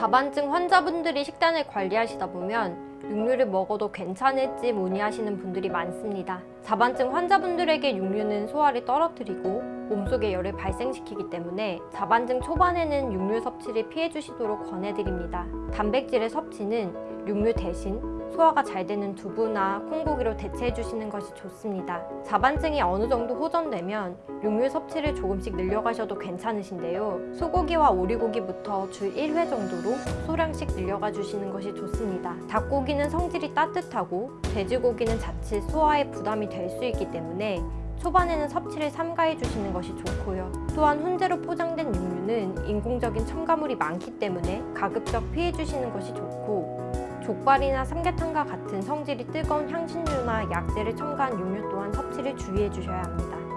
자반증 환자분들이 식단을 관리하시다 보면 육류를 먹어도 괜찮을지 문의하시는 분들이 많습니다. 자반증 환자분들에게 육류는 소화를 떨어뜨리고 몸속에 열을 발생시키기 때문에 자반증 초반에는 육류 섭취를 피해주시도록 권해드립니다. 단백질의 섭취는 육류 대신 소화가 잘 되는 두부나 콩고기로 대체해 주시는 것이 좋습니다. 자반증이 어느 정도 호전되면 육류 섭취를 조금씩 늘려가셔도 괜찮으신데요. 소고기와 오리고기부터 주 1회 정도로 소량씩 늘려가 주시는 것이 좋습니다. 닭고기는 성질이 따뜻하고 돼지고기는 자칫 소화에 부담이 될 수 있기 때문에 초반에는 섭취를 삼가해 주시는 것이 좋고요. 또한 훈제로 포장된 육류는 인공적인 첨가물이 많기 때문에 가급적 피해 주시는 것이 좋고 족발이나 삼계탕과 같은 성질이 뜨거운 향신료나 약재를 첨가한 육류 또한 섭취를 주의해 주셔야 합니다.